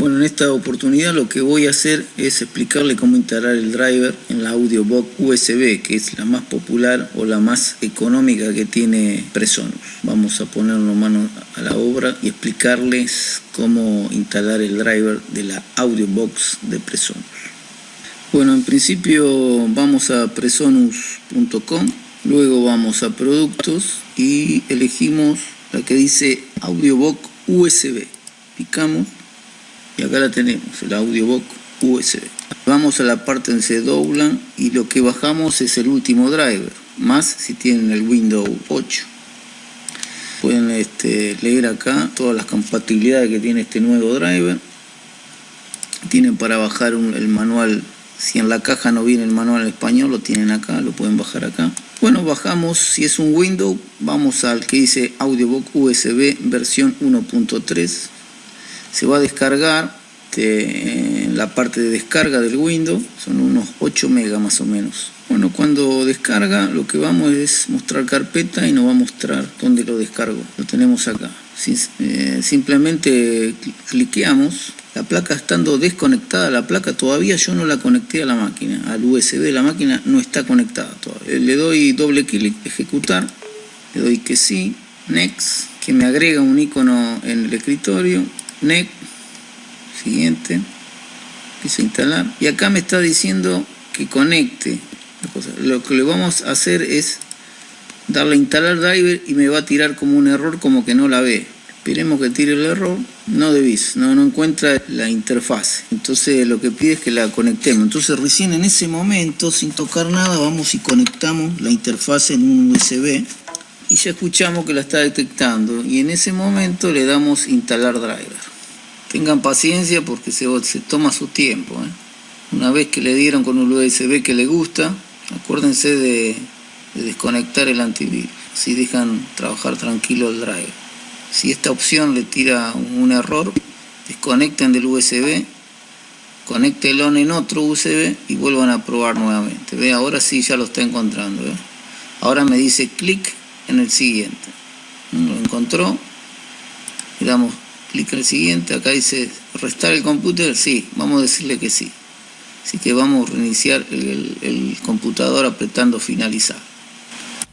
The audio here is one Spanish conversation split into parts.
Bueno, en esta oportunidad lo que voy a hacer es explicarle cómo instalar el driver en la AudioBox USB, que es la más popular o la más económica que tiene Presonus. Vamos a ponernos mano a la obra y explicarles cómo instalar el driver de la AudioBox de Presonus. Bueno, en principio vamos a presonus.com, luego vamos a productos y elegimos la que dice AudioBox USB. Picamos y acá la tenemos, el audiobook USB. Vamos a la parte donde se doblan y lo que bajamos es el último driver, más si tienen el Windows 8. Pueden este, leer acá todas las compatibilidades que tiene este nuevo driver. Tienen para bajar el manual, si en la caja no viene el manual en español, lo tienen acá, lo pueden bajar acá. Bueno, bajamos, si es un Windows, vamos al que dice Audiobook USB versión 1.3 se va a descargar en la parte de descarga del Windows, son unos 8 megas más o menos. Bueno, cuando descarga lo que vamos es mostrar carpeta y nos va a mostrar dónde lo descargo. Lo tenemos acá. Eh, simplemente cliqueamos. La placa estando desconectada, la placa todavía yo no la conecté a la máquina, al USB. La máquina no está conectada todavía. Le doy doble clic, ejecutar. Le doy que sí, next, que me agrega un icono en el escritorio next, siguiente, empiezo a instalar y acá me está diciendo que conecte. Lo que le vamos a hacer es darle a instalar driver y me va a tirar como un error como que no la ve. Esperemos que tire el error, no debís, no, no encuentra la interfaz. Entonces lo que pide es que la conectemos. Entonces recién en ese momento, sin tocar nada, vamos y conectamos la interfaz en un USB y ya escuchamos que la está detectando y en ese momento le damos instalar driver. Tengan paciencia porque se, toma su tiempo. ¿eh? Una vez que le dieron con un USB que le gusta, acuérdense de, desconectar el antivirus. Si dejan trabajar tranquilo el driver. Si esta opción le tira un error, desconecten del USB, conéctenlo en otro USB y vuelvan a probar nuevamente. Ve, ahora sí ya lo está encontrando. Ahora me dice clic en el siguiente. Lo encontró. Le damos clic el siguiente, acá dice restar el computer, sí, vamos a decirle que sí. Así que vamos a reiniciar el, computador apretando finalizar.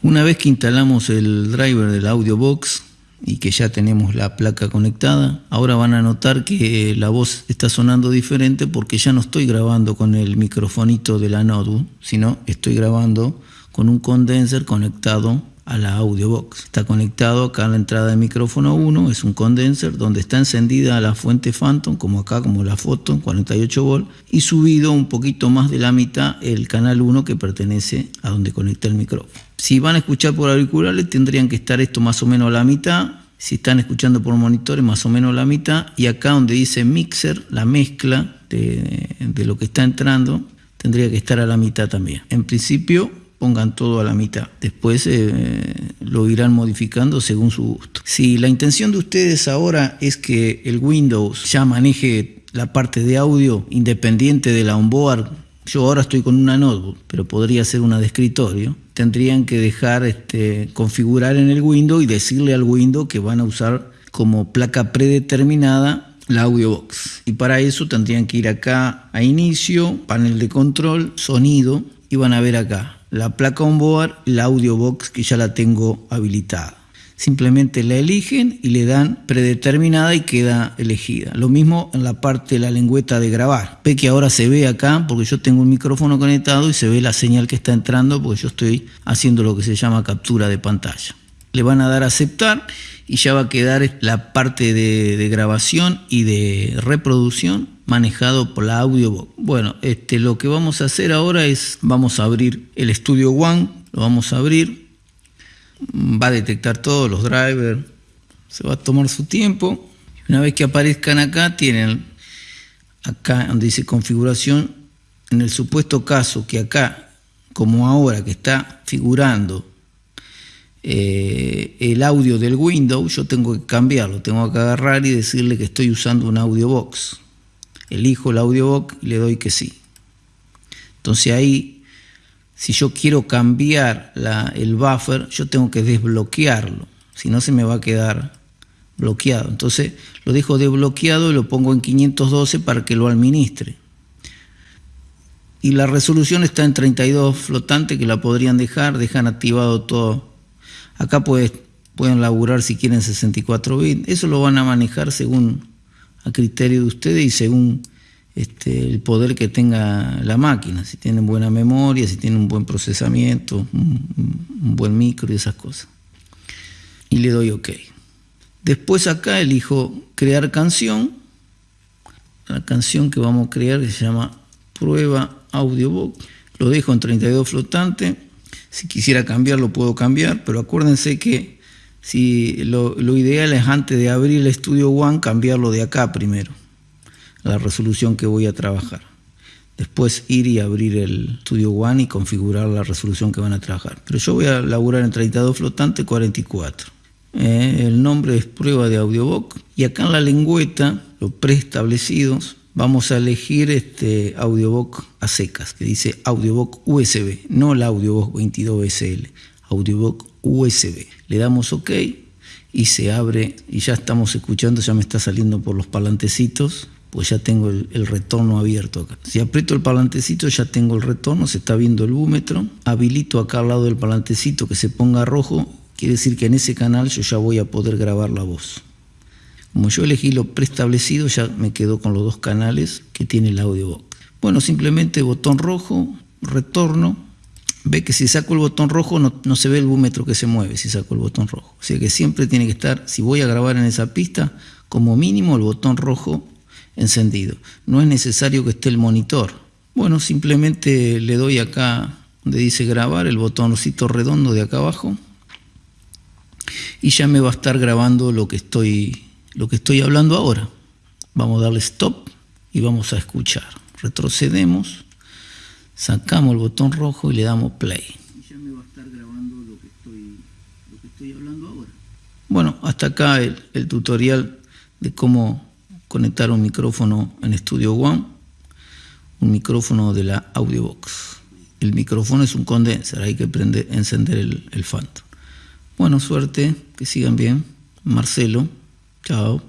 Una vez que instalamos el driver del audio box y que ya tenemos la placa conectada, ahora van a notar que la voz está sonando diferente porque ya no estoy grabando con el microfonito de la notebook, sino estoy grabando con un condenser conectado a la audio box. Está conectado acá a la entrada de micrófono 1, es un condenser donde está encendida la fuente Phantom, como acá, como la foto, 48 volt, y subido un poquito más de la mitad el canal 1 que pertenece a donde conecta el micrófono. Si van a escuchar por auriculares tendrían que estar esto más o menos a la mitad, si están escuchando por monitores más o menos a la mitad, y acá donde dice mixer, la mezcla de, de lo que está entrando, tendría que estar a la mitad también. En principio pongan todo a la mitad. Después eh, lo irán modificando según su gusto. Si la intención de ustedes ahora es que el Windows ya maneje la parte de audio independiente de la onboard, yo ahora estoy con una notebook, pero podría ser una de escritorio, tendrían que dejar este, configurar en el Windows y decirle al Windows que van a usar como placa predeterminada la audio box. Y para eso tendrían que ir acá a inicio, panel de control, sonido, y van a ver acá la placa onboard la audio box que ya la tengo habilitada. Simplemente la eligen y le dan predeterminada y queda elegida. Lo mismo en la parte de la lengüeta de grabar. Ve que ahora se ve acá porque yo tengo un micrófono conectado y se ve la señal que está entrando porque yo estoy haciendo lo que se llama captura de pantalla. Le van a dar a aceptar y ya va a quedar la parte de, de grabación y de reproducción manejado por la AudioBox. Bueno, este, lo que vamos a hacer ahora es, vamos a abrir el Studio One, lo vamos a abrir, va a detectar todos los drivers, se va a tomar su tiempo. Una vez que aparezcan acá, tienen acá donde dice configuración, en el supuesto caso que acá, como ahora que está figurando eh, el audio del Windows, yo tengo que cambiarlo, tengo que agarrar y decirle que estoy usando un audio box elijo el audiobox y le doy que sí. Entonces ahí, si yo quiero cambiar el buffer, yo tengo que desbloquearlo, si no se me va a quedar bloqueado. Entonces lo dejo desbloqueado y lo pongo en 512 para que lo administre. Y la resolución está en 32 flotante que la podrían dejar, dejan activado todo. Acá pueden laburar si quieren 64 bits. Eso lo van a manejar según a criterio de ustedes y según este, el poder que tenga la máquina, si tienen buena memoria, si tienen un buen procesamiento, un buen micro y esas cosas. Y le doy OK. Después acá elijo crear canción. La canción que vamos a crear se llama prueba audiobook. Lo dejo en 32 flotante. Si quisiera cambiarlo puedo cambiar, pero acuérdense que si lo, lo ideal es antes de abrir el Studio One cambiarlo de acá primero, la resolución que voy a trabajar. Después ir y abrir el Studio One y configurar la resolución que van a trabajar. Pero yo voy a laburar en 32 flotante 44. Eh, el nombre es prueba de audiobook y acá en la lengüeta, los preestablecidos, vamos a elegir este audiobook a secas, que dice audiobook USB, no el audiobook 22SL, audiobook USB. Le damos OK y se abre y ya estamos escuchando, ya me está saliendo por los palantecitos, pues ya tengo el, retorno abierto acá. Si aprieto el palantecito ya tengo el retorno, se está viendo el búmetro, habilito acá al lado del palantecito que se ponga rojo Quiere decir que en ese canal yo ya voy a poder grabar la voz. Como yo elegí lo preestablecido, ya me quedo con los dos canales que tiene el audiobook. Bueno, simplemente botón rojo, retorno. Ve que si saco el botón rojo no, no se ve el búmetro que se mueve si saco el botón rojo. O sea que siempre tiene que estar, si voy a grabar en esa pista, como mínimo el botón rojo encendido. No es necesario que esté el monitor. Bueno, simplemente le doy acá donde dice grabar, el botoncito redondo de acá abajo y ya me va a estar grabando lo que estoy, lo que estoy hablando ahora. Vamos a darle stop y vamos a escuchar. Retrocedemos, sacamos el botón rojo y le damos play. Y ya me va a estar grabando lo que estoy, lo que estoy hablando ahora. Bueno, hasta acá el, el tutorial de cómo conectar un micrófono en Studio One, un micrófono de la Audiobox. El micrófono es un condenser, hay que prender, encender el, el Phantom. Bueno, suerte, que sigan bien. Marcelo, chao.